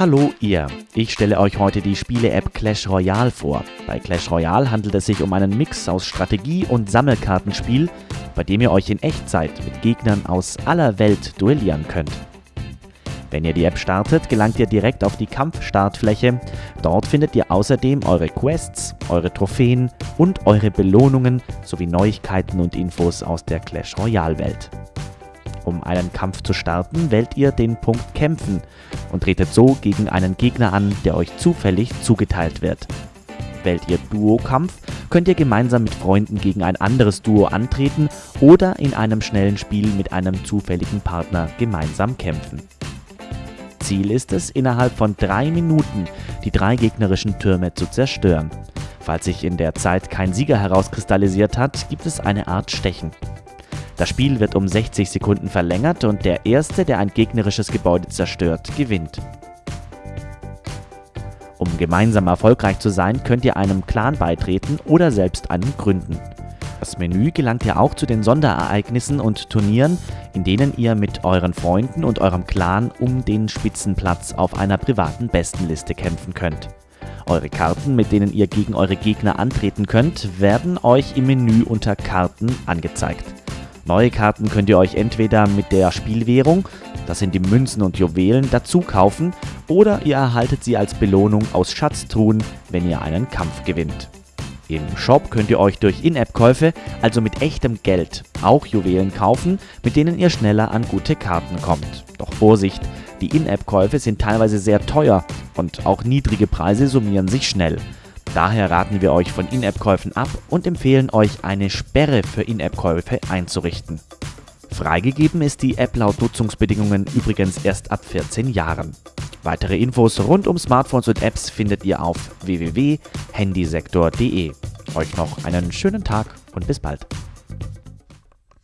Hallo ihr, ich stelle euch heute die Spiele-App Clash Royale vor. Bei Clash Royale handelt es sich um einen Mix aus Strategie- und Sammelkartenspiel, bei dem ihr euch in Echtzeit mit Gegnern aus aller Welt duellieren könnt. Wenn ihr die App startet, gelangt ihr direkt auf die Kampfstartfläche. Dort findet ihr außerdem eure Quests, eure Trophäen und eure Belohnungen sowie Neuigkeiten und Infos aus der Clash Royale Welt. Um einen Kampf zu starten, wählt ihr den Punkt Kämpfen und tretet so gegen einen Gegner an, der euch zufällig zugeteilt wird. Wählt ihr Duo-Kampf, könnt ihr gemeinsam mit Freunden gegen ein anderes Duo antreten oder in einem schnellen Spiel mit einem zufälligen Partner gemeinsam kämpfen. Ziel ist es, innerhalb von drei Minuten die drei gegnerischen Türme zu zerstören. Falls sich in der Zeit kein Sieger herauskristallisiert hat, gibt es eine Art Stechen. Das Spiel wird um 60 Sekunden verlängert und der Erste, der ein gegnerisches Gebäude zerstört, gewinnt. Um gemeinsam erfolgreich zu sein, könnt ihr einem Clan beitreten oder selbst einen gründen. Das Menü gelangt ja auch zu den Sonderereignissen und Turnieren, in denen ihr mit euren Freunden und eurem Clan um den Spitzenplatz auf einer privaten Bestenliste kämpfen könnt. Eure Karten, mit denen ihr gegen eure Gegner antreten könnt, werden euch im Menü unter Karten angezeigt. Neue Karten könnt ihr euch entweder mit der Spielwährung, das sind die Münzen und Juwelen, dazu kaufen oder ihr erhaltet sie als Belohnung aus Schatztruhen, wenn ihr einen Kampf gewinnt. Im Shop könnt ihr euch durch In-App-Käufe, also mit echtem Geld, auch Juwelen kaufen, mit denen ihr schneller an gute Karten kommt. Doch Vorsicht, die In-App-Käufe sind teilweise sehr teuer und auch niedrige Preise summieren sich schnell. Daher raten wir euch von In-App-Käufen ab und empfehlen euch, eine Sperre für In-App-Käufe einzurichten. Freigegeben ist die App laut Nutzungsbedingungen übrigens erst ab 14 Jahren. Weitere Infos rund um Smartphones und Apps findet ihr auf www.handysektor.de. Euch noch einen schönen Tag und bis bald.